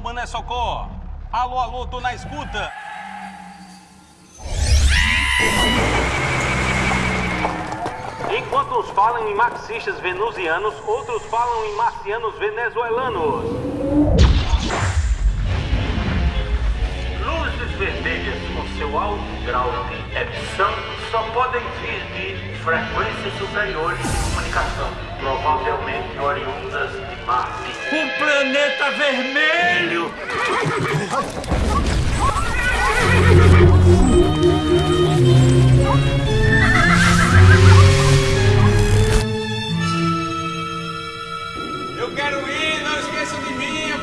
alô, Mané Socorro. Alô, alô, tô na escuta. Enquanto uns falam em marxistas venusianos, outros falam em marcianos venezuelanos. Luzes vermelhas com seu alto grau de emissão só podem vir de frequências superiores de comunicação, provavelmente oriundas de Marte. Um planeta vermelho! Quero ir, não esqueçam de mim.